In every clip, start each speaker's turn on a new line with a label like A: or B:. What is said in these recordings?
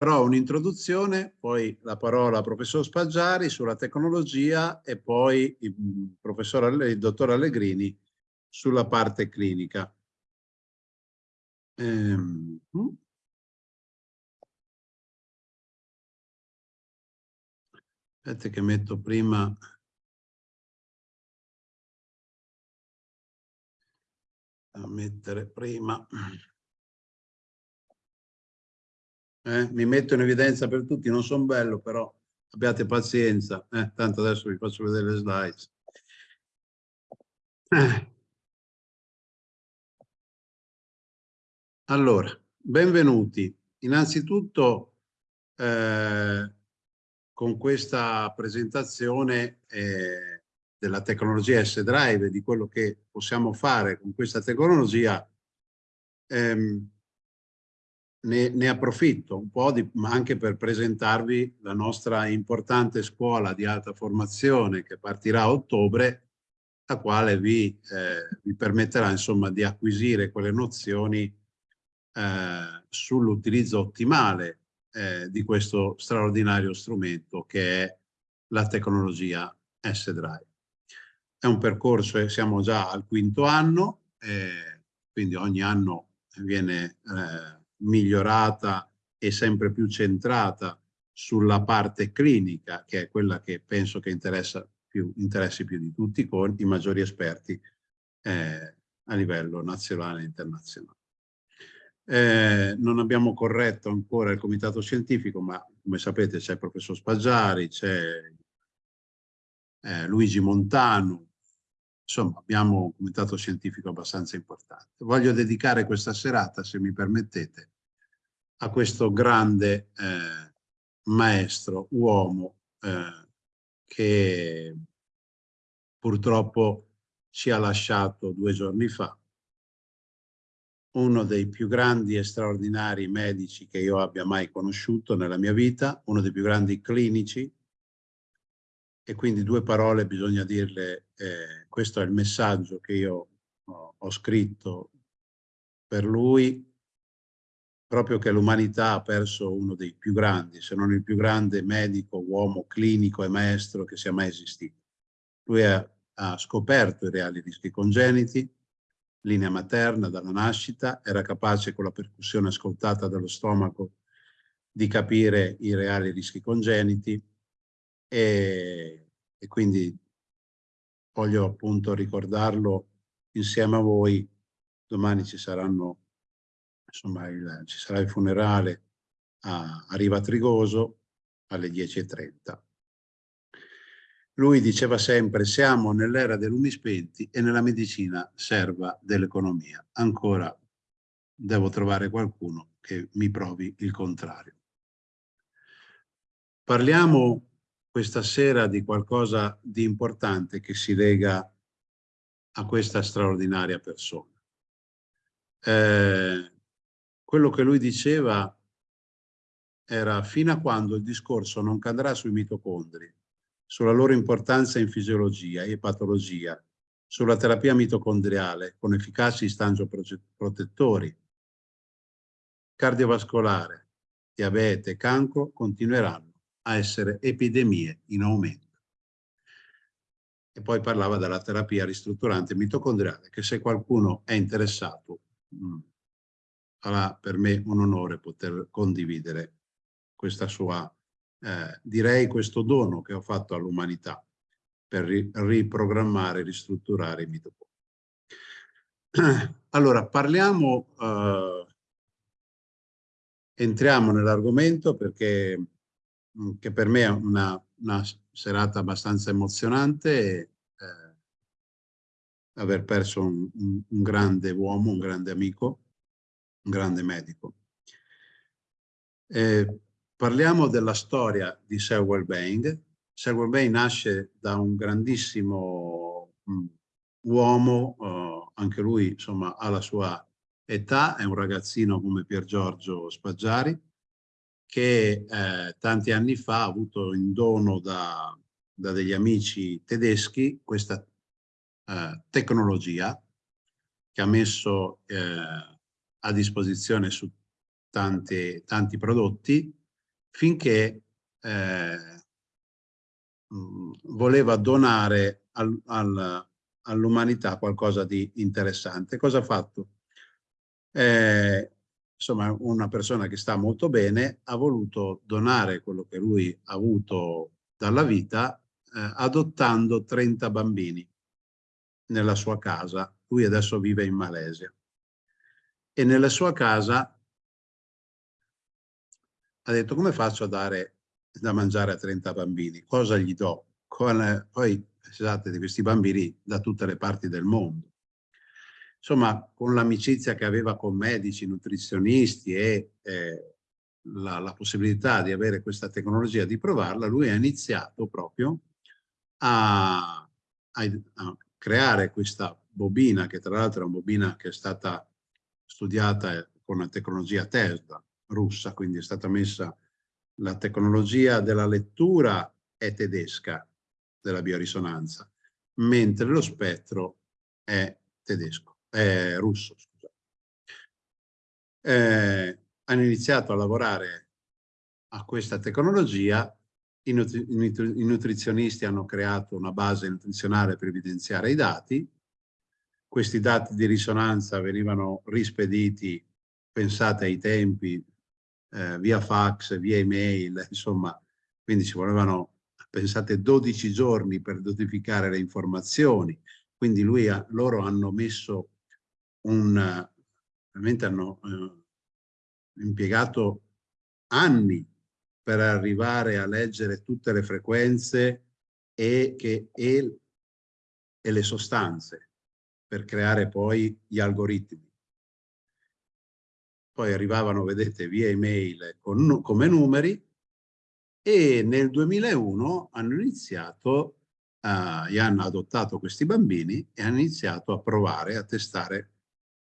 A: Però un'introduzione, poi la parola al professor Spaggiari sulla tecnologia e poi il, professor, il dottor Allegrini sulla parte clinica. Ehm, mm. Aspetta che metto prima... A mettere prima... Eh, mi metto in evidenza per tutti, non sono bello, però abbiate pazienza. Eh, tanto adesso vi faccio vedere le slides. Eh. Allora, benvenuti. Innanzitutto, eh, con questa presentazione eh, della tecnologia S-Drive, di quello che possiamo fare con questa tecnologia, ehm, ne, ne, approfitto un po' di, anche per presentarvi la nostra importante scuola di alta formazione che partirà a ottobre, la quale vi, eh, vi permetterà insomma di acquisire quelle nozioni eh, sull'utilizzo ottimale eh, di questo straordinario strumento che è la tecnologia S-Drive. È un percorso, eh, siamo già al quinto anno, eh, quindi ogni anno viene eh, migliorata e sempre più centrata sulla parte clinica, che è quella che penso che interessa più, interessi più di tutti, con i maggiori esperti eh, a livello nazionale e internazionale. Eh, non abbiamo corretto ancora il comitato scientifico, ma come sapete c'è il professor Spaggiari, c'è eh, Luigi Montano, insomma abbiamo un comitato scientifico abbastanza importante. Voglio dedicare questa serata, se mi permettete, a questo grande eh, maestro, uomo, eh, che purtroppo ci ha lasciato due giorni fa, uno dei più grandi e straordinari medici che io abbia mai conosciuto nella mia vita, uno dei più grandi clinici, e quindi due parole bisogna dirle, eh, questo è il messaggio che io ho, scritto per lui, proprio che l'umanità ha perso uno dei più grandi, se non il più grande medico, uomo clinico e maestro che sia mai esistito. Lui ha, ha scoperto i reali rischi congeniti, linea materna dalla nascita, era capace con la percussione ascoltata dallo stomaco di capire i reali rischi congeniti e, e quindi voglio appunto ricordarlo insieme a voi. Domani ci saranno, insomma, il, ci sarà il funerale a, a Riva Trigoso alle 10.30. Lui diceva sempre siamo nell'era dei lumi spenti e nella medicina serva dell'economia. Ancora devo trovare qualcuno che mi provi il contrario. Parliamo questa sera di qualcosa di importante che si lega a questa straordinaria persona. Eh, quello che lui diceva era fino a quando il discorso non cadrà sui mitocondri sulla loro importanza in fisiologia e patologia, sulla terapia mitocondriale con efficaci stangioprotettori, cardiovascolare, diabete cancro continueranno a essere epidemie in aumento. E poi parlava della terapia ristrutturante mitocondriale, che se qualcuno è interessato, mh, sarà per me un onore poter condividere questa sua eh, direi questo dono che ho fatto all'umanità per ri riprogrammare, ristrutturare i mitocondri. Allora, parliamo, eh, entriamo nell'argomento perché mm, che per me è una, una serata abbastanza emozionante eh, aver perso un, un, un grande uomo, un grande amico, un grande medico. Eh, Parliamo della storia di Sir Wellbeing. Sir Wellbeing nasce da un grandissimo mh, uomo, uh, anche lui insomma ha la sua età, è un ragazzino come Pier Giorgio Spaggiari, che eh, tanti anni fa ha avuto in dono da, da degli amici tedeschi questa eh, tecnologia che ha messo eh, a disposizione su tanti, tanti prodotti finché eh, voleva donare al, al, all'umanità qualcosa di interessante. Cosa ha fatto? Eh, insomma, una persona che sta molto bene ha voluto donare quello che lui ha avuto dalla vita eh, adottando 30 bambini nella sua casa. Lui adesso vive in Malesia. E nella sua casa ha detto come faccio a dare da mangiare a 30 bambini? Cosa gli do? Con, poi pensate di questi bambini da tutte le parti del mondo. Insomma, con l'amicizia che aveva con medici, nutrizionisti e eh, la, la, possibilità di avere questa tecnologia, di provarla, lui ha iniziato proprio a, a, a creare questa bobina, che tra l'altro è una bobina che è stata studiata con la tecnologia Tesla russa, quindi è stata messa la tecnologia della lettura è tedesca della biorisonanza, mentre lo spettro è tedesco, è russo. Eh, hanno iniziato a lavorare a questa tecnologia, i, nutri i nutrizionisti hanno creato una base nutrizionale per evidenziare i dati, questi dati di risonanza venivano rispediti, pensate ai tempi, eh, via fax, via email, insomma, quindi ci volevano, pensate, 12 giorni per notificare le informazioni, quindi lui ha, loro hanno messo un, veramente hanno eh, impiegato anni per arrivare a leggere tutte le frequenze e, che, e, e le sostanze per creare poi gli algoritmi. Poi arrivavano, vedete, via email con, come numeri e nel 2001 hanno iniziato, uh, hanno adottato questi bambini e hanno iniziato a provare, a testare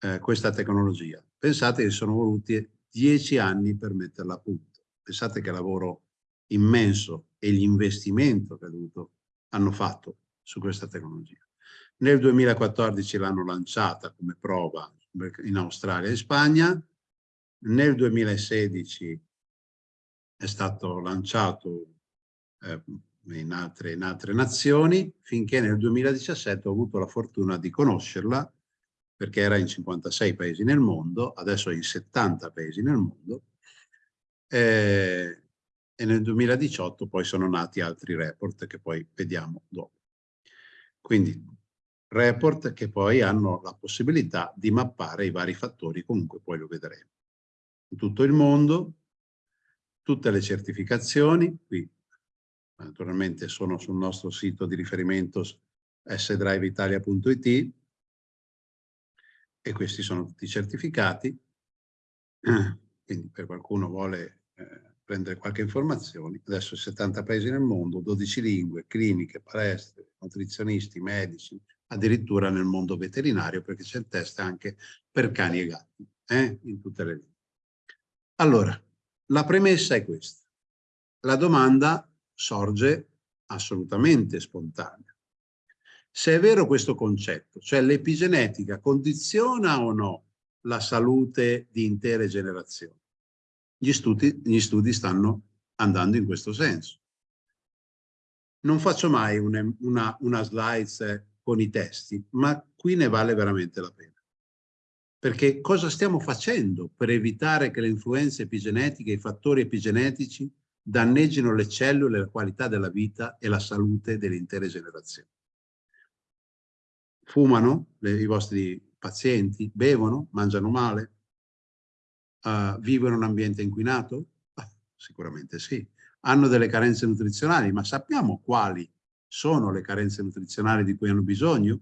A: uh, questa tecnologia. Pensate che sono voluti dieci anni per metterla a punto. Pensate che lavoro immenso e l'investimento che hanno fatto su questa tecnologia. Nel 2014 l'hanno lanciata come prova in Australia e Spagna, nel 2016 è stato lanciato eh, in, altre, in altre nazioni, finché nel 2017 ho avuto la fortuna di conoscerla, perché era in 56 paesi nel mondo, adesso è in 70 paesi nel mondo, eh, e nel 2018 poi sono nati altri report che poi vediamo dopo. Quindi report che poi hanno la possibilità di mappare i vari fattori, comunque poi lo vedremo in tutto il mondo, tutte le certificazioni, qui naturalmente sono sul nostro sito di riferimento sdriveitalia.it e questi sono tutti i certificati, quindi per qualcuno vuole eh, prendere qualche informazione, adesso 70 paesi nel mondo, 12 lingue, cliniche, palestre, nutrizionisti, medici, addirittura nel mondo veterinario perché c'è il test anche per cani e gatti, eh, in tutte le lingue. Allora, la premessa è questa. La domanda sorge assolutamente spontanea. Se è vero questo concetto, cioè l'epigenetica condiziona o no la salute di intere generazioni? Gli studi, gli studi stanno andando in questo senso. Non faccio mai una, una, una slide con i testi, ma qui ne vale veramente la pena. Perché cosa stiamo facendo per evitare che le influenze epigenetiche, i fattori epigenetici danneggino le cellule, la qualità della vita e la salute delle intere generazioni? Fumano le, i vostri pazienti? Bevono? Mangiano male? Uh, vivono in un ambiente inquinato? Ah, sicuramente sì. Hanno delle carenze nutrizionali, ma sappiamo quali sono le carenze nutrizionali di cui hanno bisogno?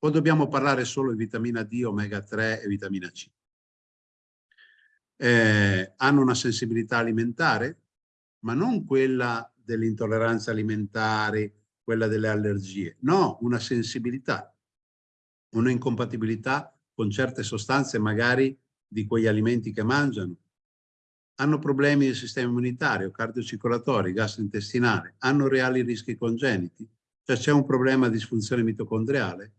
A: o dobbiamo parlare solo di vitamina D, omega 3 e vitamina C? Eh, hanno una sensibilità alimentare, ma non quella delle intolleranze alimentari, quella delle allergie. No, una sensibilità, una incompatibilità con certe sostanze magari di quegli alimenti che mangiano. Hanno problemi del sistema immunitario, cardiocircolatori, gastrointestinale, hanno reali rischi congeniti, cioè c'è un problema di disfunzione mitocondriale,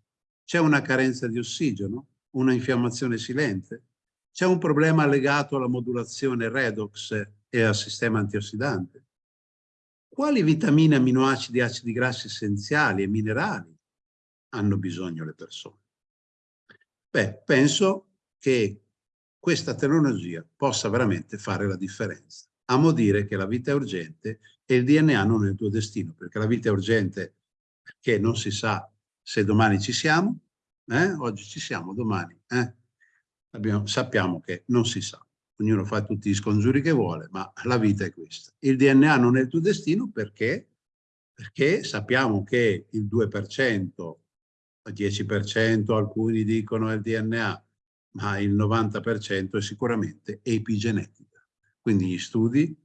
A: c'è una carenza di ossigeno, una infiammazione silente, c'è un problema legato alla modulazione redox e al sistema antiossidante. Quali vitamine, aminoacidi, acidi grassi essenziali e minerali hanno bisogno le persone? Beh, penso che questa tecnologia possa veramente fare la differenza. Amo dire che la vita è urgente e il DNA non è il tuo destino, perché la vita è urgente perché non si sa se domani ci siamo, eh? oggi ci siamo, domani. Eh? Abbiamo, sappiamo che non si sa, ognuno fa tutti gli scongiuri che vuole, ma la vita è questa. Il DNA non è il tuo destino perché, perché sappiamo che il 2%, il 10%, alcuni dicono il DNA, ma il 90% è sicuramente epigenetica. Quindi gli studi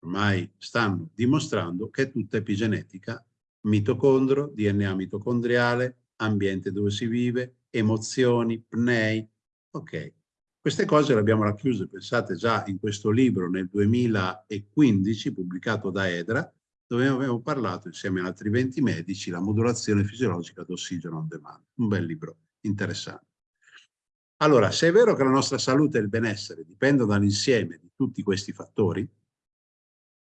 A: ormai stanno dimostrando che è tutta epigenetica, mitocondro, DNA mitocondriale, ambiente dove si vive, emozioni, pnei. Ok, queste cose le abbiamo racchiuse, pensate, già in questo libro nel 2015 pubblicato da EDRA, dove abbiamo parlato insieme ad altri 20 medici la modulazione fisiologica d'ossigeno on demand. Un bel libro, interessante. Allora, se è vero che la nostra salute e il benessere dipendono dall'insieme di tutti questi fattori,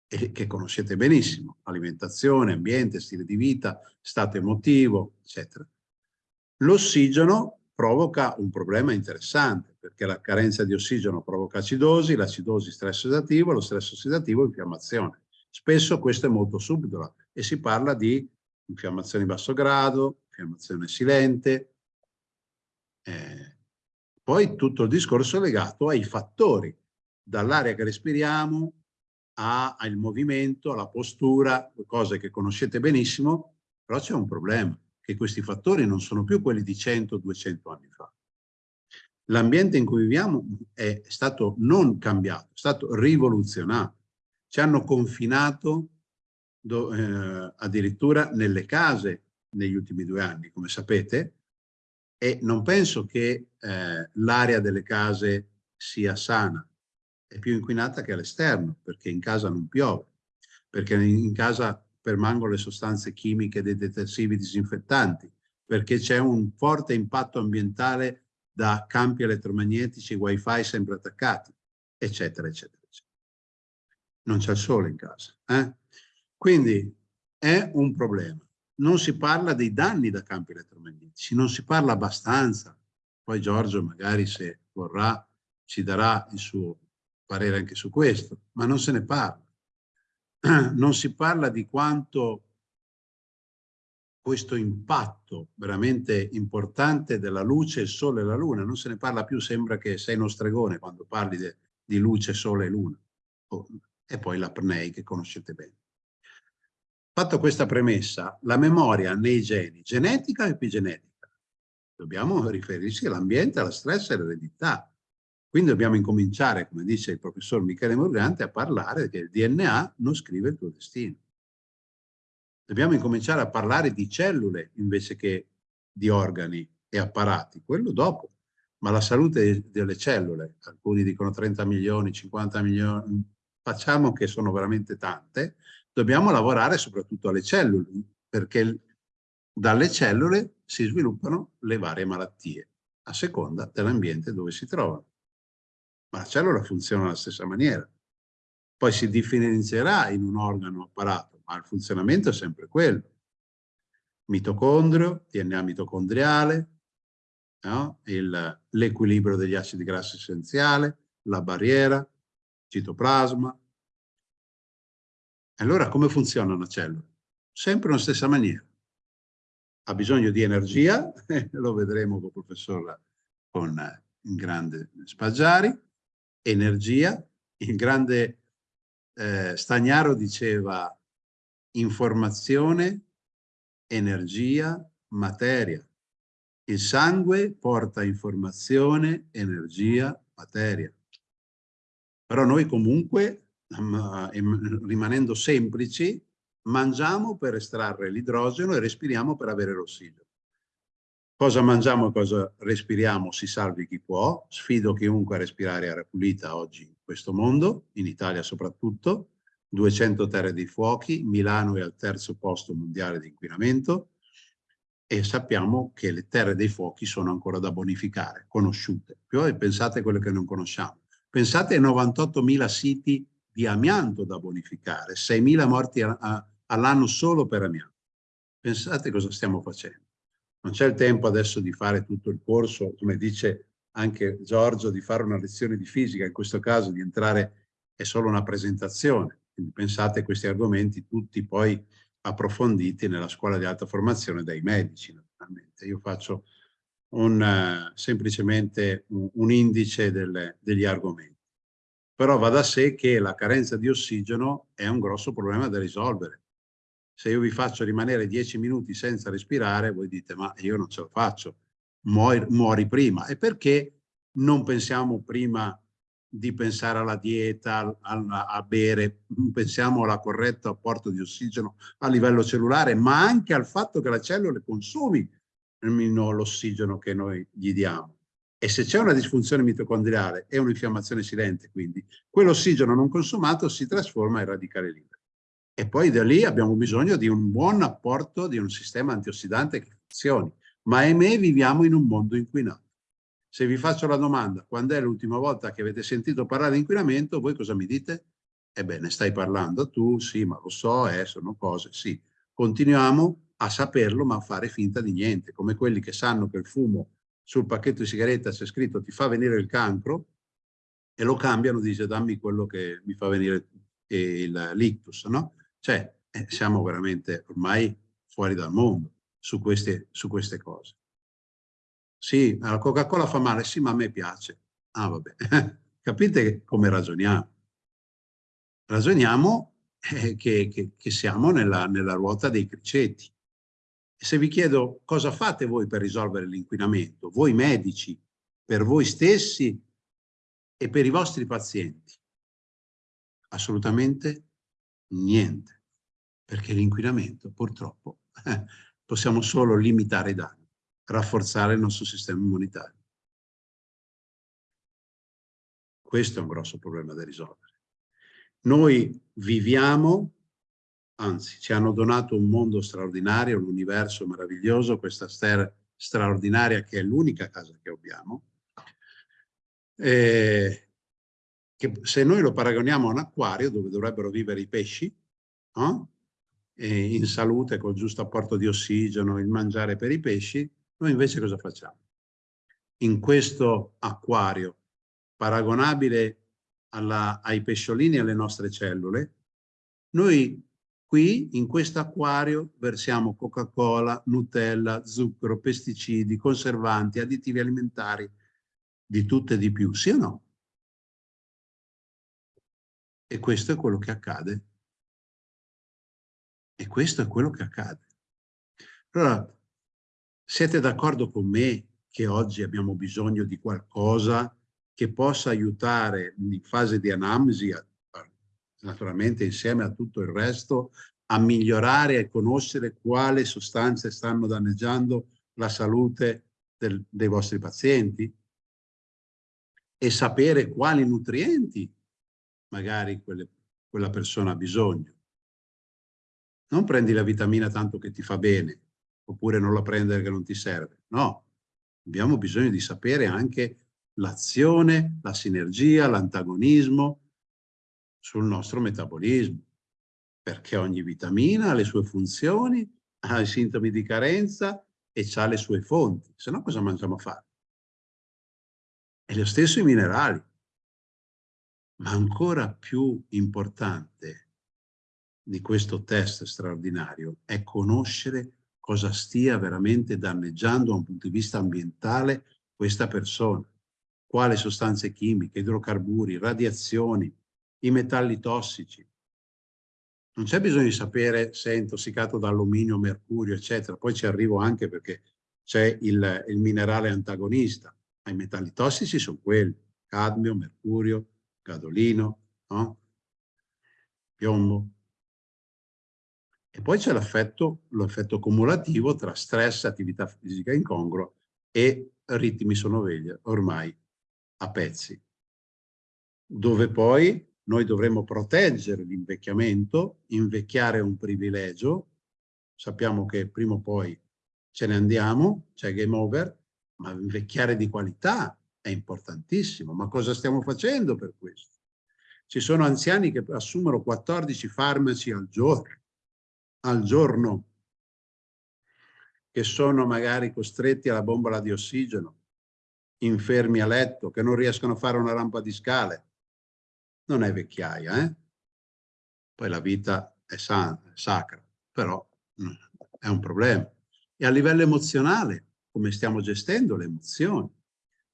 A: e che conoscete benissimo, alimentazione, ambiente, stile di vita, stato emotivo, eccetera, l'ossigeno provoca un problema interessante, perché la carenza di ossigeno provoca acidosi, l'acidosi stress ossidativo, lo stress ossidativo infiammazione. Spesso questo è molto subdolo e si parla di infiammazione di basso grado, infiammazione silente, eh, poi tutto il discorso è legato ai fattori, dall'aria che respiriamo al movimento, alla postura, cose che conoscete benissimo, però c'è un problema, che questi fattori non sono più quelli di 100-200 anni fa. L'ambiente in cui viviamo è stato non cambiato, è stato rivoluzionato. Ci hanno confinato do, eh, addirittura nelle case negli ultimi due anni, come sapete, e non penso che eh, l'area delle case sia sana, è più inquinata che all'esterno, perché in casa non piove, perché in casa permangono le sostanze chimiche dei detersivi disinfettanti, perché c'è un forte impatto ambientale da campi elettromagnetici, wifi sempre attaccati, eccetera, eccetera. Non c'è il sole in casa. Eh? Quindi è un problema non si parla dei danni da campi elettromagnetici, non si parla abbastanza. Poi Giorgio magari se vorrà ci darà il suo parere anche su questo, ma non se ne parla. Non si parla di quanto questo impatto veramente importante della luce, il sole e la luna, non se ne parla più, sembra che sei uno stregone quando parli de, di luce, sole e luna. Oh, e poi l'apnei che conoscete bene. Fatto questa premessa, la memoria nei geni, genetica o epigenetica? Dobbiamo riferirsi all'ambiente, alla stress e all'eredità. Quindi dobbiamo incominciare, come dice il professor Michele Morgante, a parlare che il DNA non scrive il tuo destino. Dobbiamo incominciare a parlare di cellule invece che di organi e apparati, quello dopo. Ma la salute delle cellule, alcuni dicono 30 milioni, 50 milioni, facciamo che sono veramente tante, dobbiamo lavorare soprattutto alle cellule, perché dalle cellule si sviluppano le varie malattie, a seconda dell'ambiente dove si trovano. Ma la cellula funziona alla stessa maniera. Poi si differenzierà in un organo apparato, ma il funzionamento è sempre quello. Mitocondrio, DNA mitocondriale, no? l'equilibrio degli acidi grassi essenziali, la barriera, citoplasma, allora come funziona una cellula? Sempre nella stessa maniera. Ha bisogno di energia, lo vedremo con il professor con il grande Spaggiari, energia, il grande eh, Stagnaro diceva informazione, energia, materia. Il sangue porta informazione, energia, materia. Però noi comunque rimanendo semplici, mangiamo per estrarre l'idrogeno e respiriamo per avere l'ossigeno. Cosa mangiamo e cosa respiriamo si salvi chi può. Sfido chiunque a respirare aria pulita oggi in questo mondo, in Italia soprattutto. 200 terre dei fuochi, Milano è al terzo posto mondiale di inquinamento e sappiamo che le terre dei fuochi sono ancora da bonificare, conosciute. Poi pensate a quelle che non conosciamo. Pensate ai 98.000 siti di amianto da bonificare, 6.000 morti all'anno solo per amianto. Pensate cosa stiamo facendo. Non c'è il tempo adesso di fare tutto il corso, come dice anche Giorgio, di fare una lezione di fisica, in questo caso di entrare è solo una presentazione. Quindi pensate a questi argomenti tutti poi approfonditi nella scuola di alta formazione dai medici, naturalmente. Io faccio un, semplicemente un, indice delle, degli argomenti. Però va da sé che la carenza di ossigeno è un grosso problema da risolvere. Se io vi faccio rimanere dieci minuti senza respirare, voi dite ma io non ce la faccio, muori, muori prima. E perché non pensiamo prima di pensare alla dieta, a, a bere, pensiamo alla corretta apporto di ossigeno a livello cellulare, ma anche al fatto che le cellule consumino l'ossigeno che noi gli diamo. E se c'è una disfunzione mitocondriale e un'infiammazione silente, quindi, quell'ossigeno non consumato si trasforma in radicale libero. E poi da lì abbiamo bisogno di un buon apporto di un sistema antiossidante che funzioni. Ma ahimè viviamo in un mondo inquinato. Se vi faccio la domanda, quando è l'ultima volta che avete sentito parlare di inquinamento, voi cosa mi dite? Ebbene, stai parlando tu, sì, ma lo so, eh, sono cose, sì. Continuiamo a saperlo, ma a fare finta di niente, come quelli che sanno che il fumo sul pacchetto di sigaretta c'è scritto ti fa venire il cancro e lo cambiano, dice dammi quello che mi fa venire l'ictus, no? Cioè, eh, siamo veramente ormai fuori dal mondo su queste, su queste cose. Sì, la Coca-Cola fa male, sì, ma a me piace. Ah, vabbè. Capite come ragioniamo? Ragioniamo eh, che, che, che, siamo nella, nella ruota dei criceti. Se vi chiedo cosa fate voi per risolvere l'inquinamento, voi medici, per voi stessi e per i vostri pazienti? Assolutamente niente, perché l'inquinamento purtroppo eh, possiamo solo limitare i danni rafforzare il nostro sistema immunitario. Questo è un grosso problema da risolvere. Noi viviamo, anzi ci hanno donato un mondo straordinario, un universo meraviglioso, questa stella straordinaria che è l'unica casa che abbiamo, eh, che se noi lo paragoniamo a un acquario dove dovrebbero vivere i pesci, no? in salute col giusto apporto di ossigeno, il mangiare per i pesci, noi invece cosa facciamo? In questo acquario, paragonabile alla, ai pesciolini e alle nostre cellule, noi qui in questo acquario versiamo Coca-Cola, Nutella, zucchero, pesticidi, conservanti, additivi alimentari, di tutto e di più, sì o no? E questo è quello che accade. E questo è quello che accade. Allora, siete d'accordo con me che oggi abbiamo bisogno di qualcosa che possa aiutare in fase di anamnesi, naturalmente insieme a tutto il resto, a migliorare e conoscere quali sostanze stanno danneggiando la salute del, dei vostri pazienti e sapere quali nutrienti magari quelle, quella persona ha bisogno. Non prendi la vitamina tanto che ti fa bene, oppure non la prendere che non ti serve. No, abbiamo bisogno di sapere anche l'azione, la sinergia, l'antagonismo sul nostro metabolismo, perché ogni vitamina ha le sue funzioni, ha i sintomi di carenza e ha le sue fonti, se no cosa mangiamo a fare? E lo stesso i minerali. Ma ancora più importante di questo test straordinario è conoscere cosa stia veramente danneggiando da un punto di vista ambientale questa persona. Quali sostanze chimiche, idrocarburi, radiazioni, i metalli tossici. Non c'è bisogno di sapere se è intossicato da alluminio, mercurio, eccetera. Poi ci arrivo anche perché c'è il, il minerale antagonista. Ma i metalli tossici sono quelli, cadmio, mercurio, gadolino, no? piombo. E poi c'è l'effetto cumulativo tra stress, attività fisica incongrua e ritmi sonoveglia ormai a pezzi, dove poi noi dovremmo proteggere l'invecchiamento, invecchiare è un privilegio, sappiamo che prima o poi ce ne andiamo, c'è game over, ma invecchiare di qualità è importantissimo. Ma cosa stiamo facendo per questo? Ci sono anziani che assumono 14 farmaci al giorno, al giorno che sono magari costretti alla bombola di ossigeno, infermi a letto, che non riescono a fare una rampa di scale. Non è vecchiaia, eh? Poi la vita è, sacra, però mm, è un problema. E a livello emozionale, come stiamo gestendo le emozioni?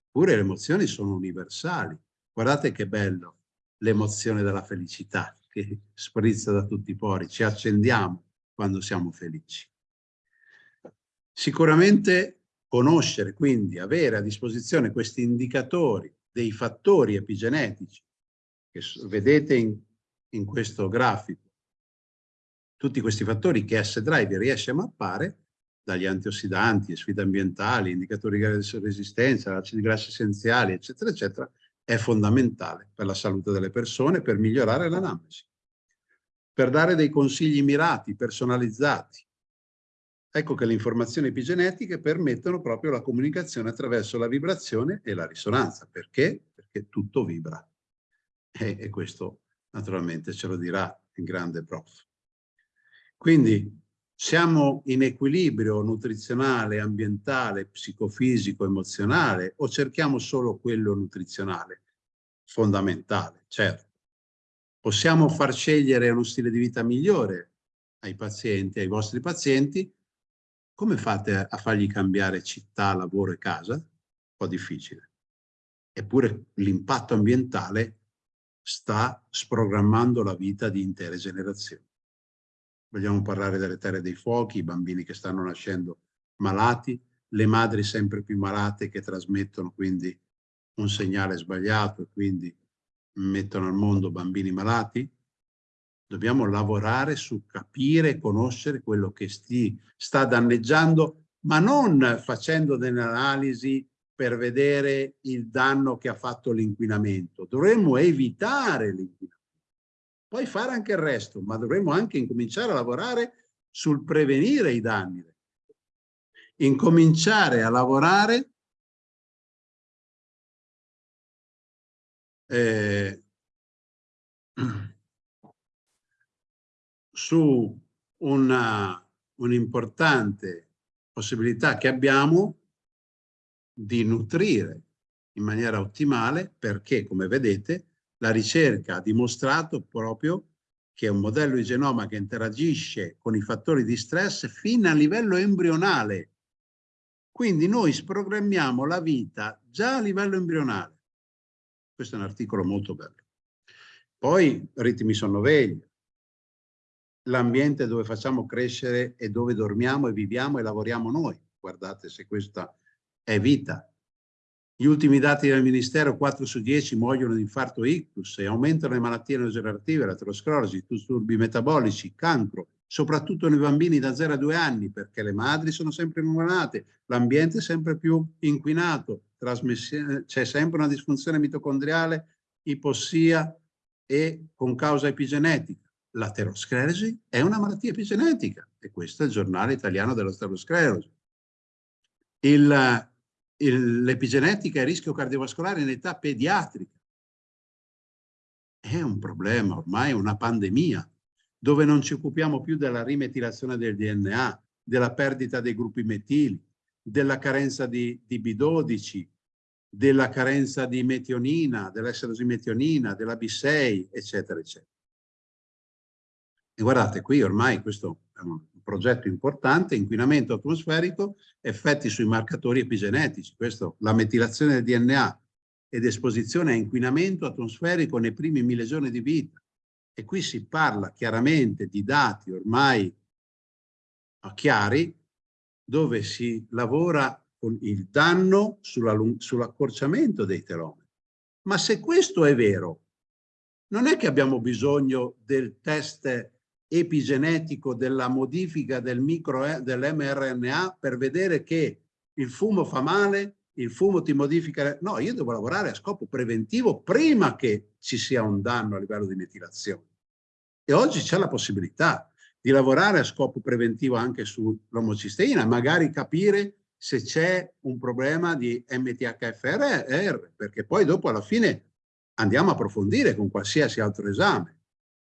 A: Pure le emozioni sono universali. Guardate che bello l'emozione della felicità che sprizza da tutti i pori. Ci accendiamo quando siamo felici. Sicuramente conoscere, quindi avere a disposizione questi indicatori dei fattori epigenetici che vedete in, in questo grafico, tutti questi fattori che S-Drive riesce a mappare, dagli antiossidanti, sfide ambientali, indicatori di resistenza, acidi grassi essenziali, eccetera, eccetera, è fondamentale per la salute delle persone, per migliorare l'anamnesi, per dare dei consigli mirati, personalizzati, Ecco che le informazioni epigenetiche permettono proprio la comunicazione attraverso la vibrazione e la risonanza. Perché? Perché tutto vibra. E, e questo naturalmente ce lo dirà il grande prof. Quindi siamo in equilibrio nutrizionale, ambientale, psicofisico, emozionale o cerchiamo solo quello nutrizionale? Fondamentale, certo. Possiamo far scegliere uno stile di vita migliore ai pazienti, ai vostri pazienti, come fate a fargli cambiare città, lavoro e casa? Un po' difficile. Eppure l'impatto ambientale sta sprogrammando la vita di intere generazioni. Vogliamo parlare delle terre dei fuochi, i bambini che stanno nascendo malati, le madri sempre più malate che trasmettono quindi un segnale sbagliato e quindi mettono al mondo bambini malati, Dobbiamo lavorare su capire e conoscere quello che sti, sta danneggiando, ma non facendo delle analisi per vedere il danno che ha fatto l'inquinamento. Dovremmo evitare l'inquinamento. Poi fare anche il resto, ma dovremmo anche incominciare a lavorare sul prevenire i danni. Incominciare a lavorare eh, su un'importante possibilità che abbiamo di nutrire in maniera ottimale perché, come vedete, la ricerca ha dimostrato proprio che un modello di genoma che interagisce con i fattori di stress fino a livello embrionale. Quindi noi sprogrammiamo la vita già a livello embrionale. Questo è un articolo molto bello. Poi ritmi sonnoveglia, l'ambiente dove facciamo crescere e dove dormiamo e viviamo e lavoriamo noi. Guardate se questa è vita. Gli ultimi dati del Ministero, 4 su 10 muoiono di infarto ictus e aumentano le malattie neurodegenerative, l'aterosclerosi, disturbi metabolici, cancro, soprattutto nei bambini da 0 a 2 anni, perché le madri sono sempre malate, l'ambiente è sempre più inquinato, c'è sempre una disfunzione mitocondriale, ipossia e con causa epigenetica l'aterosclerosi è una malattia epigenetica e questo è il giornale italiano dell'aterosclerosi. L'epigenetica e il rischio cardiovascolare in età pediatrica è un problema, ormai è una pandemia, dove non ci occupiamo più della rimetilazione del DNA, della perdita dei gruppi metili, della carenza di, di B12, della carenza di metionina, dell'esserosimetionina, della B6, eccetera, eccetera. E guardate, qui ormai questo è un progetto importante, inquinamento atmosferico, effetti sui marcatori epigenetici. Questo, la metilazione del DNA ed esposizione a inquinamento atmosferico nei primi mille giorni di vita. E qui si parla chiaramente di dati ormai chiari, dove si lavora con il danno sull'accorciamento sull dei telomeri. Ma se questo è vero, non è che abbiamo bisogno del test epigenetico della modifica del micro eh, dell'mRNA per vedere che il fumo fa male, il fumo ti modifica... No, io devo lavorare a scopo preventivo prima che ci sia un danno a livello di metilazione. E oggi c'è la possibilità di lavorare a scopo preventivo anche sull'omocisteina, magari capire se c'è un problema di MTHFR, perché poi dopo alla fine andiamo a approfondire con qualsiasi altro esame.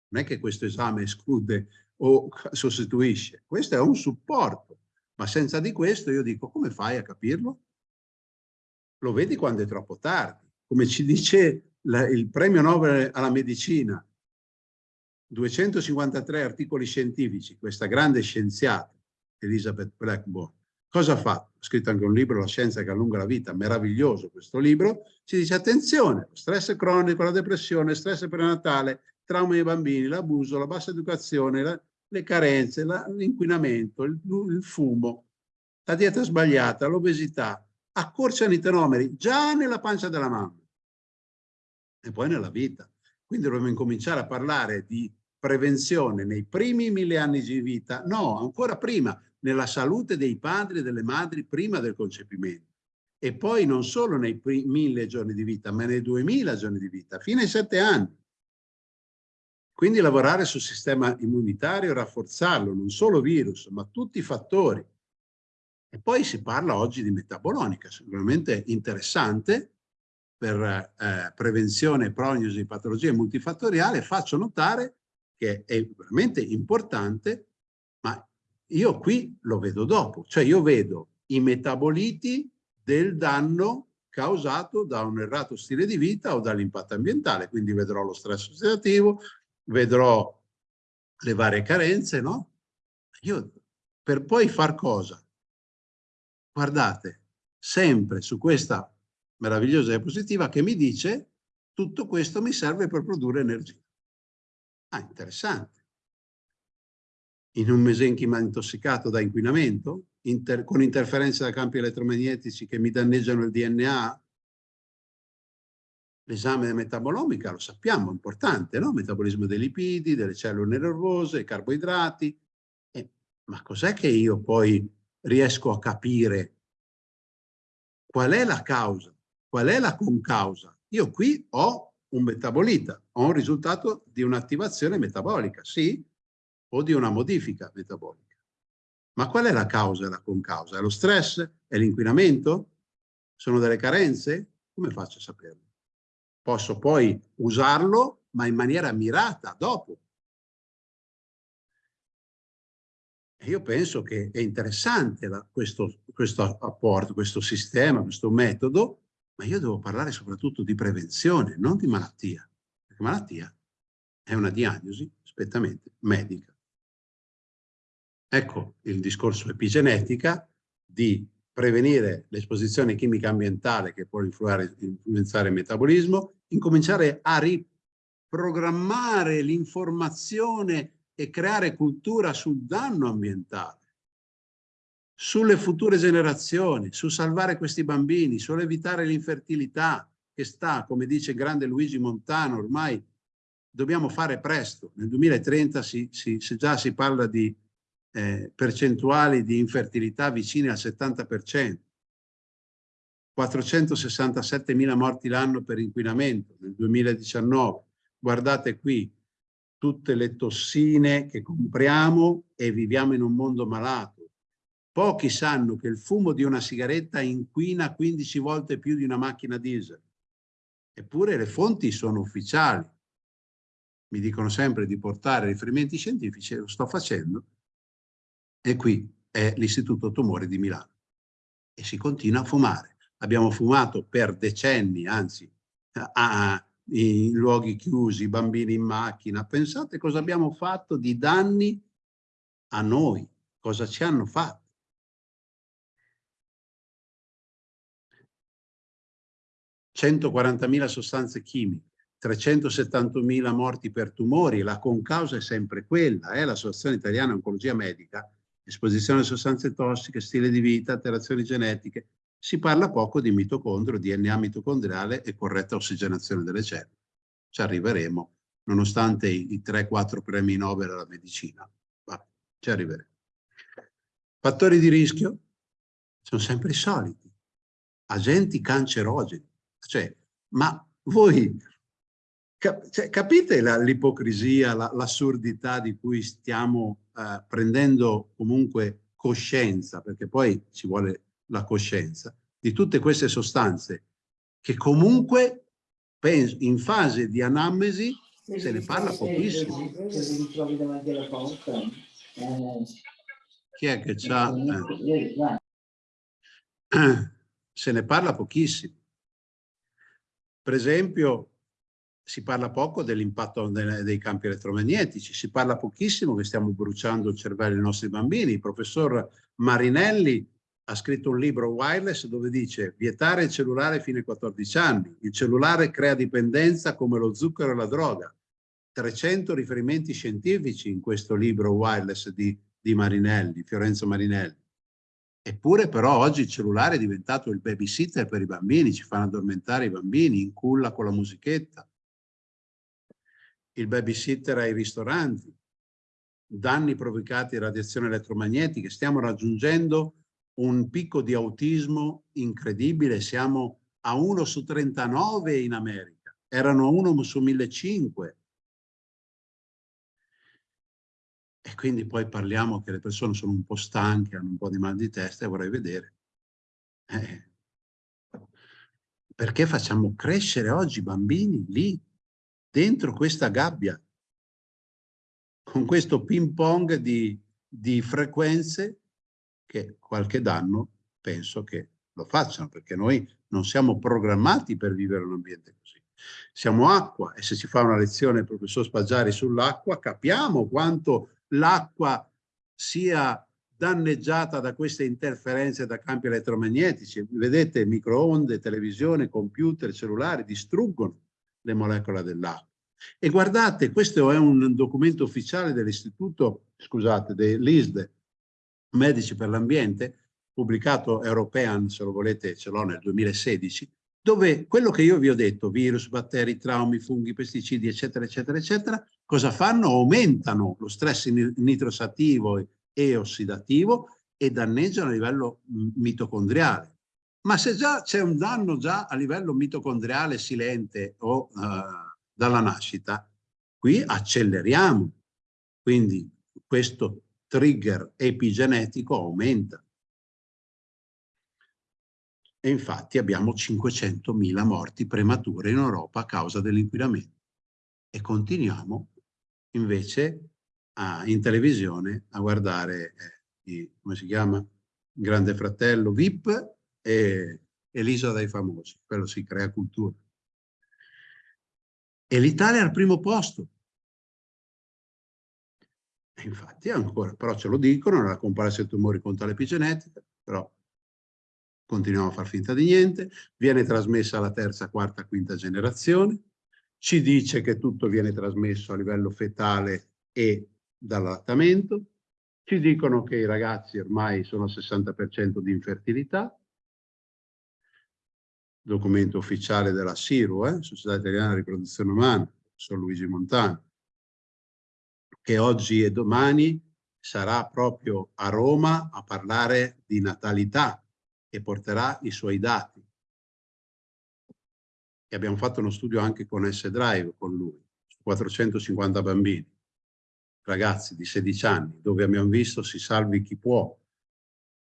A: Non è che questo esame esclude o sostituisce, questo è un supporto, ma senza di questo io dico come fai a capirlo? Lo vedi quando è troppo tardi. Come ci dice la, il premio Nobel alla medicina, 253 articoli scientifici, questa grande scienziata, Elizabeth Blackburn, cosa fatto? Ha scritto anche un libro, La scienza che allunga la vita, meraviglioso questo libro, ci dice attenzione, stress cronico, la depressione, stress prenatale, traumi dei bambini, l'abuso, la bassa educazione, la, le carenze, l'inquinamento, il, il fumo, la dieta sbagliata, l'obesità, accorciano i tenomeri già nella pancia della mamma e poi nella vita. Quindi dovremmo incominciare a parlare di prevenzione nei primi mille anni di vita, no, ancora prima, nella salute dei padri e delle madri prima del concepimento. E poi non solo nei mille giorni di vita, ma nei duemila giorni di vita, fino ai sette anni. Quindi lavorare sul sistema immunitario, rafforzarlo, non solo virus, ma tutti i fattori. E poi si parla oggi di metabolonica, sicuramente interessante, per eh, prevenzione prognosi di patologie multifattoriali, faccio notare che è veramente importante, ma io qui lo vedo dopo, cioè io vedo i metaboliti del danno causato da un errato stile di vita o dall'impatto ambientale, quindi vedrò lo stress ossidativo, vedrò le varie carenze, no? Io per poi far cosa? Guardate, sempre su questa meravigliosa diapositiva che mi dice tutto questo mi serve per produrre energia. Ah, interessante. In un mesenchima intossicato da inquinamento, inter con interferenze da campi elettromagnetici che mi danneggiano il DNA, l'esame metabolomica lo sappiamo, è importante, no? Metabolismo dei lipidi, delle cellule nervose, carboidrati. Eh, ma cos'è che io poi riesco a capire qual è la causa? Qual è la concausa? Io qui ho un metabolita, ho un risultato di un'attivazione metabolica, sì, o di una modifica metabolica. Ma qual è la causa e la concausa? È lo stress? È l'inquinamento? Sono delle carenze? Come faccio a saperlo? Posso poi usarlo, ma in maniera mirata, dopo. Io penso che è interessante la, questo, questo apporto, questo sistema, questo metodo, ma io devo parlare soprattutto di prevenzione, non di malattia, perché malattia è una diagnosi spettamente medica. Ecco il discorso epigenetica di prevenire l'esposizione chimica ambientale che può influenzare il metabolismo, incominciare a riprogrammare l'informazione e creare cultura sul danno ambientale sulle future generazioni, su salvare questi bambini, sull'evitare l'infertilità che sta, come dice il grande Luigi Montano, ormai dobbiamo fare presto. Nel 2030 si, si, già si parla di eh, percentuali di infertilità vicine al 70%. 467 mila morti l'anno per inquinamento nel 2019. Guardate qui tutte le tossine che compriamo e viviamo in un mondo malato Pochi sanno che il fumo di una sigaretta inquina 15 volte più di una macchina diesel. Eppure le fonti sono ufficiali. Mi dicono sempre di portare riferimenti scientifici, lo sto facendo. E qui è l'Istituto Tumori di Milano. E si continua a fumare. Abbiamo fumato per decenni, anzi, a, in luoghi chiusi, bambini in macchina. Pensate cosa abbiamo fatto di danni a noi, cosa ci hanno fatto. 140.000 sostanze chimiche, 371.000 morti per tumori, la concausa è sempre quella, eh? l'Associazione Italiana Oncologia Medica, esposizione a sostanze tossiche, stile di vita, alterazioni genetiche, si parla poco di mitocondrio, DNA mitocondriale e corretta ossigenazione delle cellule. Ci arriveremo, nonostante i, i 3-4 premi Nobel alla medicina. Va, ci arriveremo. Fattori di rischio sono sempre i soliti. Agenti cancerogeni, cioè, ma voi capite l'ipocrisia, l'assurdità la, di cui stiamo eh, prendendo comunque coscienza, perché poi ci vuole la coscienza, di tutte queste sostanze che comunque in fase di anamnesi se ne parla pochissimo. Chi è che c'ha? Eh. Se ne parla pochissimo. Per esempio, si parla poco dell'impatto dei campi elettromagnetici, si parla pochissimo che stiamo bruciando il cervello dei nostri bambini. Il professor Marinelli ha scritto un libro wireless dove dice vietare il cellulare fino ai 14 anni. Il cellulare crea dipendenza come lo zucchero e la droga. 300 riferimenti scientifici in questo libro wireless di, di Marinelli, Fiorenzo Marinelli. Eppure però oggi il cellulare è diventato il babysitter per i bambini, ci fanno addormentare i bambini, in culla con la musichetta. Il babysitter ai ristoranti, danni provocati da radiazioni elettromagnetiche, stiamo raggiungendo un picco di autismo incredibile, siamo a 1 su 39 in America, erano 1 su 1500. E quindi poi parliamo che le persone sono un po' stanche, hanno un po' di mal di testa e vorrei vedere. Eh, perché facciamo crescere oggi i bambini lì, dentro questa gabbia, con questo ping pong di, di frequenze che qualche danno penso che lo facciano, perché noi non siamo programmati per vivere un ambiente così. Siamo acqua e se si fa una lezione il professor Spaggiari sull'acqua capiamo quanto l'acqua sia danneggiata da queste interferenze da campi elettromagnetici. Vedete, microonde, televisione, computer, cellulari distruggono le molecole dell'acqua. E guardate, questo è un documento ufficiale dell'istituto, scusate, dell'ISDE, Medici per l'Ambiente, pubblicato European, se lo volete, ce l'ho nel 2016, dove quello che io vi ho detto, virus, batteri, traumi, funghi, pesticidi, eccetera, eccetera, eccetera, cosa fanno? Aumentano lo stress nitrosativo e ossidativo e danneggiano a livello mitocondriale. Ma se già c'è un danno già a livello mitocondriale silente o uh, dalla nascita, qui acceleriamo. Quindi questo trigger epigenetico aumenta. E infatti abbiamo 500.000 morti premature in Europa a causa dell'inquinamento. E continuiamo invece a, in televisione a guardare, eh, i, come si chiama? Grande Fratello VIP e, e l'Isola dei Famosi. Quello si crea cultura. E l'Italia è al primo posto infatti ancora, però ce lo dicono, nella comparsa dei tumori conta l'epigenetica, però continuiamo a far finta di niente, viene trasmessa alla terza, quarta, quinta generazione, ci dice che tutto viene trasmesso a livello fetale e dall'allattamento, ci dicono che i ragazzi ormai sono al 60% di infertilità, documento ufficiale della SIRU, eh, Società Italiana di Riproduzione Umana, professor Luigi Montano, che oggi e domani sarà proprio a Roma a parlare di natalità e porterà i suoi dati. E abbiamo fatto uno studio anche con S-Drive con lui, su 450 bambini, ragazzi di 16 anni, dove abbiamo visto si salvi chi può.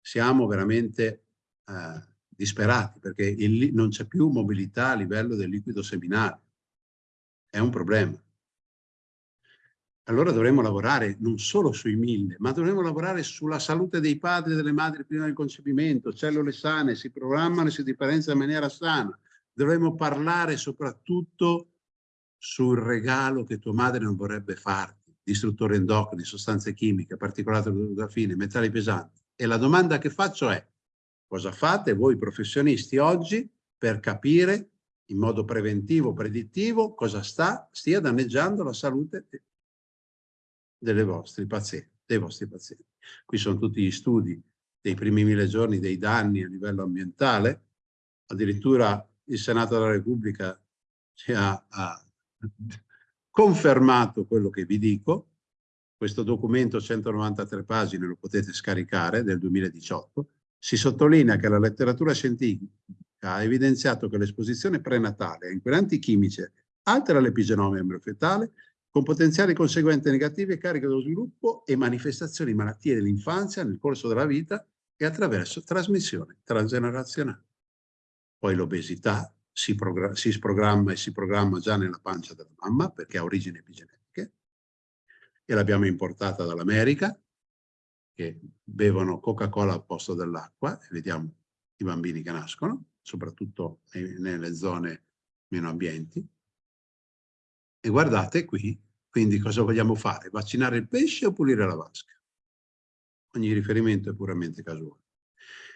A: Siamo veramente eh, disperati perché il, non c'è più mobilità a livello del liquido seminale. È un problema allora dovremmo lavorare non solo sui mille, ma dovremmo lavorare sulla salute dei padri e delle madri prima del concepimento, cellule sane, si programmano e si differenziano in maniera sana. Dovremmo parlare soprattutto sul regalo che tua madre non vorrebbe farti, distruttori endocrini, sostanze chimiche, particolate fine, metalli pesanti. E la domanda che faccio è, cosa fate voi professionisti oggi per capire in modo preventivo, predittivo, cosa sta, stia danneggiando la salute vostri pazienti, dei vostri pazienti. Qui sono tutti gli studi dei primi mille giorni dei danni a livello ambientale, addirittura il Senato della Repubblica ci ha, ha confermato quello che vi dico, questo documento 193 pagine lo potete scaricare del 2018, si sottolinea che la letteratura scientifica ha evidenziato che l'esposizione prenatale a inquinanti chimici altera l'epigenoma embriofetale con potenziali conseguenze negative a carico dello sviluppo e manifestazioni di malattie dell'infanzia nel corso della vita e attraverso trasmissione transgenerazionale. Poi l'obesità, si, si sprogramma e si programma già nella pancia della mamma perché ha origini epigenetiche e l'abbiamo importata dall'America che bevono Coca-Cola al posto dell'acqua vediamo i bambini che nascono, soprattutto nelle zone meno ambienti. E guardate qui, quindi cosa vogliamo fare? Vaccinare il pesce o pulire la vasca? Ogni riferimento è puramente casuale.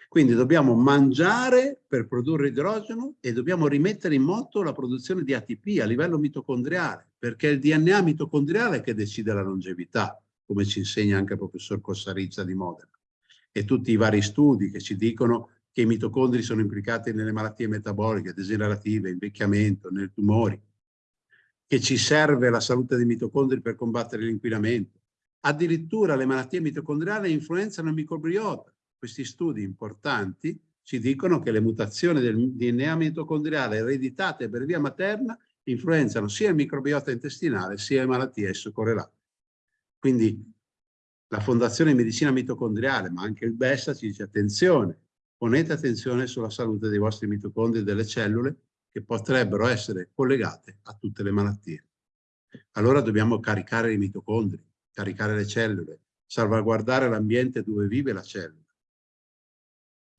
A: Quindi dobbiamo mangiare per produrre idrogeno e dobbiamo rimettere in moto la produzione di ATP a livello mitocondriale, perché è il DNA mitocondriale che decide la longevità, come ci insegna anche il professor Cossarizza di Modena. E tutti i vari studi che ci dicono che i mitocondri sono implicati nelle malattie metaboliche, degenerative, invecchiamento, nei tumori, che ci serve la salute dei mitocondri per combattere l'inquinamento. Addirittura le malattie mitocondriali influenzano il microbiota, questi studi importanti ci dicono che le mutazioni del DNA mitocondriale ereditate per via materna influenzano sia il microbiota intestinale sia le malattie esso correlate. Quindi la Fondazione Medicina Mitocondriale, ma anche il BESA ci dice attenzione, ponete attenzione sulla salute dei vostri mitocondri e delle cellule che potrebbero essere collegate a tutte le malattie. Allora dobbiamo caricare i mitocondri, caricare le cellule, salvaguardare l'ambiente dove vive la cellula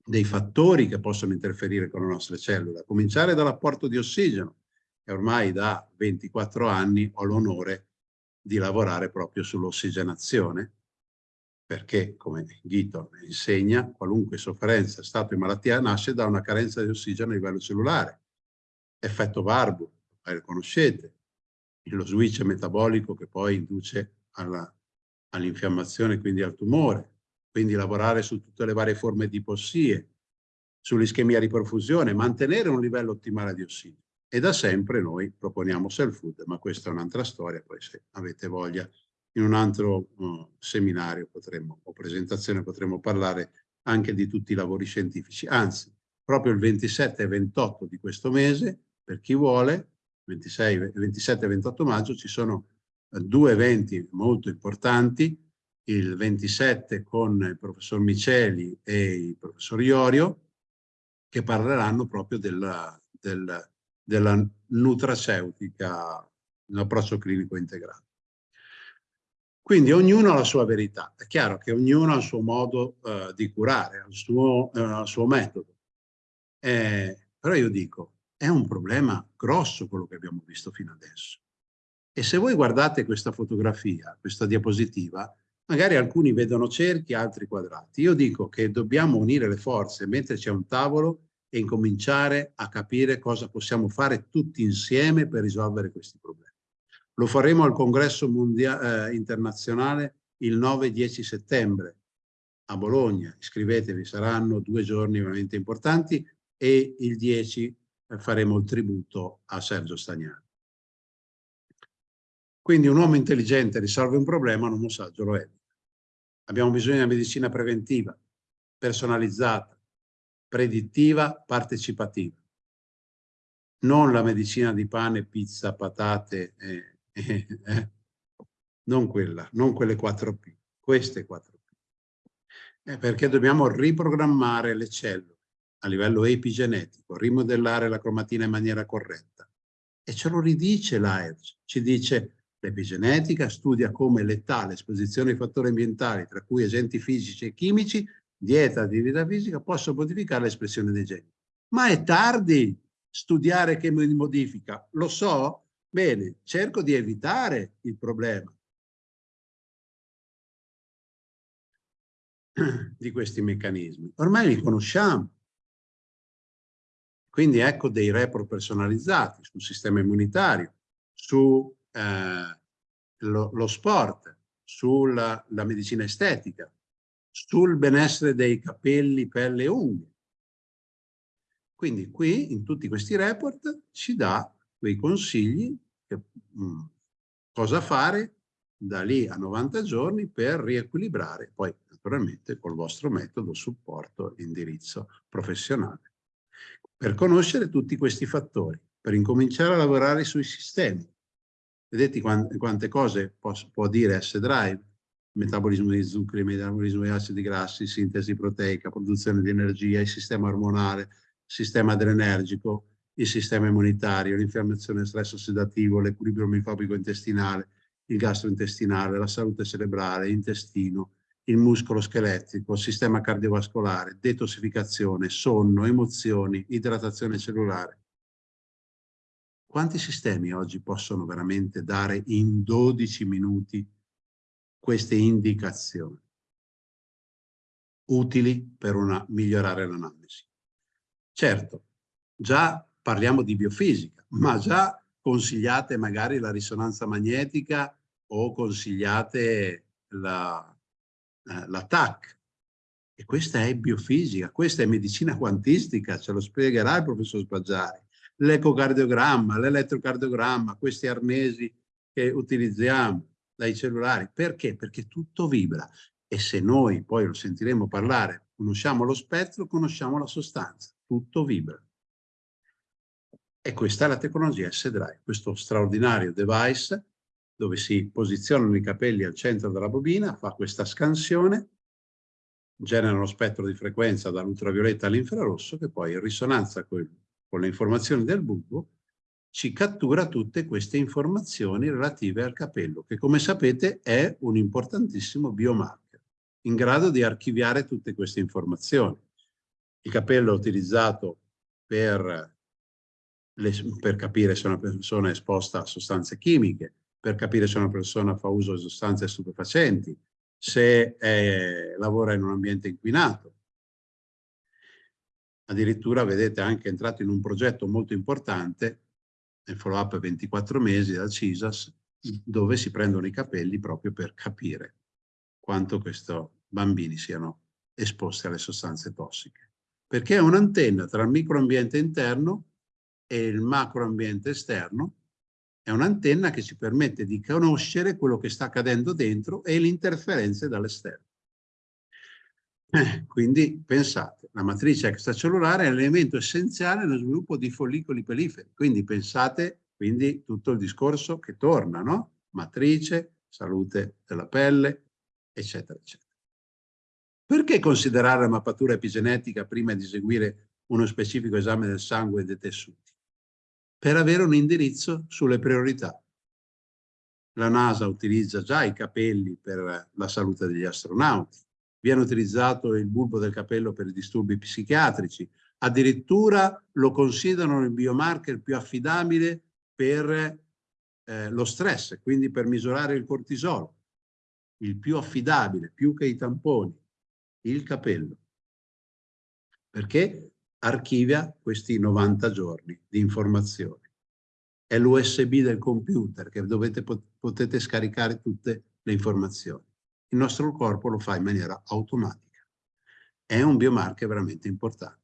A: dei fattori che possono interferire con le nostre cellule, a cominciare dall'apporto di ossigeno, e ormai da 24 anni ho l'onore di lavorare proprio sull'ossigenazione, perché, come Ghito insegna, qualunque sofferenza, stato di malattia nasce da una carenza di ossigeno a livello cellulare. Effetto Barbu, lo conoscete, lo switch metabolico che poi induce all'infiammazione, all quindi al tumore, quindi lavorare su tutte le varie forme di ipossie, sull'ischemia di perfusione, mantenere un livello ottimale di ossigeno. E da sempre noi proponiamo self food, ma questa è un'altra storia, poi se avete voglia in un altro uh, seminario potremmo, o presentazione potremmo parlare anche di tutti i lavori scientifici. Anzi, proprio il 27 e 28 di questo mese, per chi vuole, 26, 27 e 28 maggio, ci sono uh, due eventi molto importanti il 27 con il professor Miceli e il professor Iorio, che parleranno proprio della, della, della nutraceutica, l'approccio clinico integrato. Quindi ognuno ha la sua verità. È chiaro che ognuno ha il suo modo uh, di curare, ha il suo, il suo metodo. Eh, però io dico, è un problema grosso quello che abbiamo visto fino adesso. E se voi guardate questa fotografia, questa diapositiva, Magari alcuni vedono cerchi, altri quadrati. Io dico che dobbiamo unire le forze, metterci a un tavolo e incominciare a capire cosa possiamo fare tutti insieme per risolvere questi problemi. Lo faremo al congresso eh, internazionale il 9-10 settembre a Bologna. Iscrivetevi, saranno due giorni veramente importanti e il 10 eh, faremo il tributo a Sergio Stagnani. Quindi un uomo intelligente risolve un problema, un uomo saggio lo è. Abbiamo bisogno di una medicina preventiva, personalizzata, predittiva, partecipativa. Non la medicina di pane, pizza, patate, eh, eh, eh. non quella, non quelle 4P, queste 4P. Eh, perché dobbiamo riprogrammare le cellule a livello epigenetico, rimodellare la cromatina in maniera corretta. E ce lo ridice l'AERC, ci dice L'epigenetica studia come l'età, l'esposizione ai fattori ambientali, tra cui agenti fisici e chimici, dieta, attività fisica, possono modificare l'espressione dei geni. Ma è tardi studiare che mi modifica. Lo so? Bene, cerco di evitare il problema di questi meccanismi. Ormai li conosciamo. Quindi ecco dei repro personalizzati sul sistema immunitario, su eh, lo, sport, sulla medicina estetica, sul benessere dei capelli, pelle e unghie. Quindi qui, in tutti questi report, ci dà quei consigli, che, mh, mm, cosa fare da lì a 90 giorni per riequilibrare, poi naturalmente col vostro metodo, supporto, indirizzo professionale, per conoscere tutti questi fattori, per incominciare a lavorare sui sistemi, Vedete quante, cose può dire S-Drive? Metabolismo di zuccheri, metabolismo di acidi grassi, sintesi proteica, produzione di energia, il sistema ormonale, sistema adrenergico, il sistema immunitario, l'infiammazione, stress ossidativo, l'equilibrio micopico intestinale, il gastrointestinale, la salute cerebrale, l'intestino, il muscolo scheletrico, il sistema cardiovascolare, detossificazione, sonno, emozioni, idratazione cellulare. Quanti sistemi oggi possono veramente dare in 12 minuti queste indicazioni utili per una, migliorare l'analisi? Certo, già parliamo di biofisica, ma già consigliate magari la risonanza magnetica o consigliate la, eh, la TAC. E questa è biofisica, questa è medicina quantistica, ce lo spiegherà il professor Spaggiari. L'ecocardiogramma, l'elettrocardiogramma, questi arnesi che utilizziamo dai cellulari. Perché? Perché tutto vibra. E se noi, poi lo sentiremo parlare, conosciamo lo spettro, conosciamo la sostanza. Tutto vibra. E questa è la tecnologia S-Drive, questo straordinario device dove si posizionano i capelli al centro della bobina, fa questa scansione, genera uno spettro di frequenza dall'ultravioletta all'infrarosso che poi in risonanza con, con le informazioni del bulbo ci cattura tutte queste informazioni relative al capello, che come sapete è un importantissimo biomarker, in grado di archiviare tutte queste informazioni. Il capello è utilizzato per le, per capire se una persona è esposta a sostanze chimiche, per capire se una persona fa uso di sostanze stupefacenti, se è, lavora in un ambiente inquinato. Addirittura, vedete, anche entrato in un progetto molto importante, nel follow-up 24 mesi dal CISAS, dove si prendono i capelli proprio per capire quanto questi bambini siano esposti alle sostanze tossiche. Perché è un'antenna tra il microambiente interno e il macroambiente esterno è un'antenna che ci permette di conoscere quello che sta accadendo dentro e le interferenze dall'esterno. Eh, quindi pensate, la matrice extracellulare è l'elemento essenziale nello sviluppo di follicoli peliferi. Quindi pensate, quindi tutto il discorso che torna, no? Matrice, salute della pelle, eccetera, eccetera. Perché considerare la mappatura epigenetica prima di eseguire uno specifico esame del sangue e dei tessuti? per avere un indirizzo sulle priorità. La NASA utilizza già i capelli per la salute degli astronauti, viene utilizzato il bulbo del capello per i disturbi psichiatrici, addirittura lo considerano il biomarker più affidabile per eh, lo stress, quindi per misurare il cortisolo, il più affidabile, più che i tamponi, il capello. Perché? archivia questi 90 giorni di informazioni. È l'USB del computer che dovete, potete scaricare tutte le informazioni. Il nostro corpo lo fa in maniera automatica. È un biomarker veramente importante.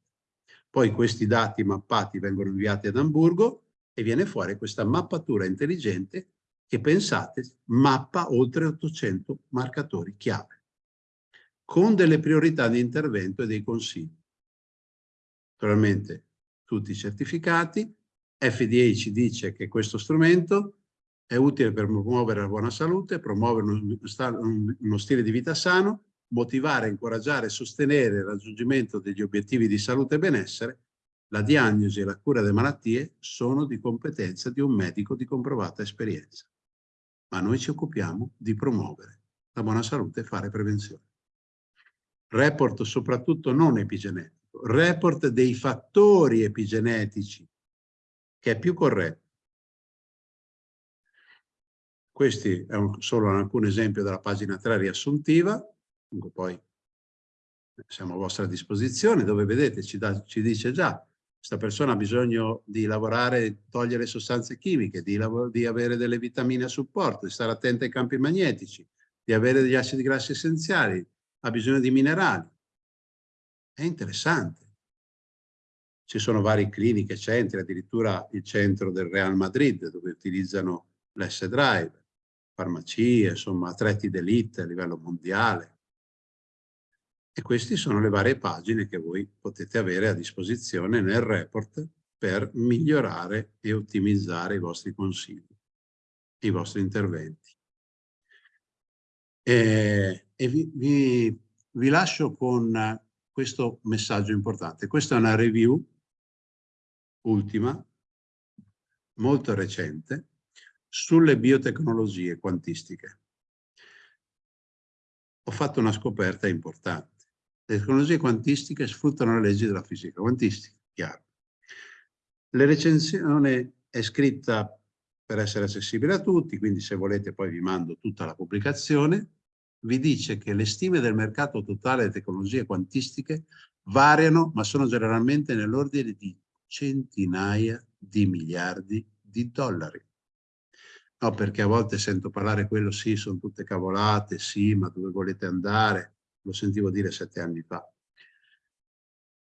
A: Poi questi dati mappati vengono inviati ad Hamburgo e viene fuori questa mappatura intelligente che pensate mappa oltre 800 marcatori chiave con delle priorità di intervento e dei consigli naturalmente tutti certificati. FDA ci dice che questo strumento è utile per promuovere la buona salute, promuovere uno stile di vita sano, motivare, incoraggiare e sostenere il raggiungimento degli obiettivi di salute e benessere, la diagnosi e la cura delle malattie sono di competenza di un medico di comprovata esperienza. Ma noi ci occupiamo di promuovere la buona salute e fare prevenzione. Report soprattutto non epigenetico report dei fattori epigenetici, che è più corretto. Questi è un, solo alcun esempio della pagina 3 riassuntiva, comunque poi siamo a vostra disposizione, dove vedete ci, da, ci dice già questa persona ha bisogno di lavorare, togliere sostanze chimiche, di, di, avere delle vitamine a supporto, di stare attenta ai campi magnetici, di avere degli acidi grassi essenziali, ha bisogno di minerali. È interessante. Ci sono varie cliniche, centri, addirittura il centro del Real Madrid dove utilizzano l'S-Drive, farmacie, insomma, atleti d'elite a livello mondiale. E queste sono le varie pagine che voi potete avere a disposizione nel report per migliorare e ottimizzare i vostri consigli, i vostri interventi. E, e vi, vi, vi lascio con questo messaggio importante. Questa è una review ultima, molto recente, sulle biotecnologie quantistiche. Ho fatto una scoperta importante. Le tecnologie quantistiche sfruttano le leggi della fisica quantistica, chiaro. La recensione è scritta per essere accessibile a tutti, quindi se volete poi vi mando tutta la pubblicazione, vi dice che le stime del mercato totale delle tecnologie quantistiche variano, ma sono generalmente nell'ordine di centinaia di miliardi di dollari. No, perché a volte sento parlare quello, sì, sono tutte cavolate, sì, ma dove volete andare? Lo sentivo dire sette anni fa.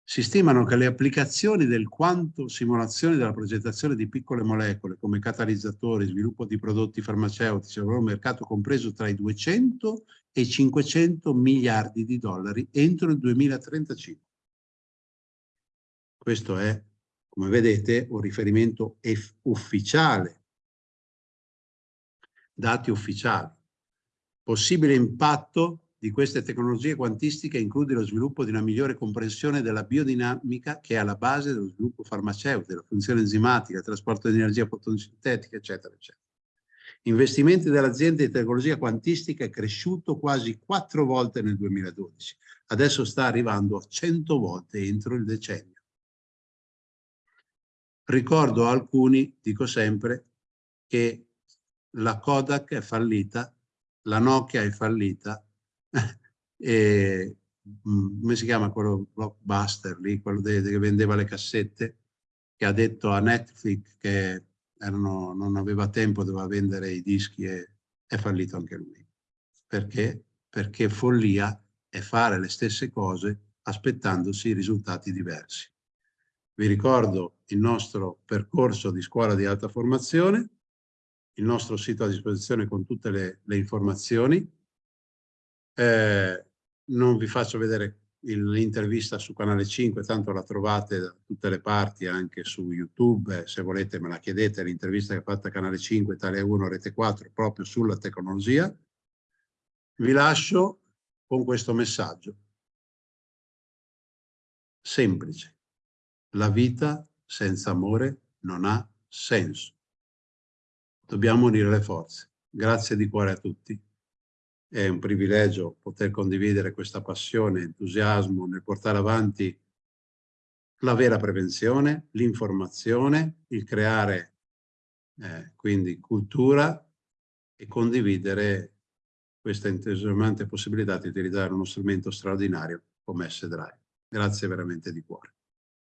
A: Si stimano che le applicazioni del quanto simulazione della progettazione di piccole molecole come catalizzatori, sviluppo di prodotti farmaceutici avrà un mercato compreso tra i 200 e i 500 miliardi di dollari entro il 2035. Questo è, come vedete, un riferimento ufficiale, dati ufficiali. Possibile impatto di queste tecnologie quantistiche include lo sviluppo di una migliore comprensione della biodinamica che è alla base dello sviluppo farmaceutico, della funzione enzimatica, del trasporto di energia fotosintetica, eccetera, eccetera. Investimenti dell'azienda di tecnologia quantistica è cresciuto quasi quattro volte nel 2012. Adesso sta arrivando a 100 volte entro il decennio. Ricordo alcuni, dico sempre, che la Kodak è fallita, la Nokia è fallita, e, mm, come si chiama quello blockbuster lì, quello de, de, che vendeva le cassette, che ha detto a Netflix che erano, non aveva tempo, doveva vendere i dischi e è fallito anche lui. Perché? Perché follia è fare le stesse cose aspettandosi risultati diversi. Vi ricordo il nostro percorso di scuola di alta formazione, il nostro sito a disposizione con tutte le, le informazioni, eh, non vi faccio vedere l'intervista su Canale 5, tanto la trovate da tutte le parti, anche su YouTube, se volete me la chiedete, l'intervista che ha fatto a Canale 5, Italia 1, Rete 4, proprio sulla tecnologia. Vi lascio con questo messaggio. Semplice. La vita senza amore non ha senso. Dobbiamo unire le forze. Grazie di cuore a tutti. È un privilegio poter condividere questa passione, entusiasmo nel portare avanti la vera prevenzione, l'informazione, il creare eh, quindi cultura e condividere questa entusiasmante possibilità di utilizzare uno strumento straordinario come S-Drive. Grazie veramente di cuore.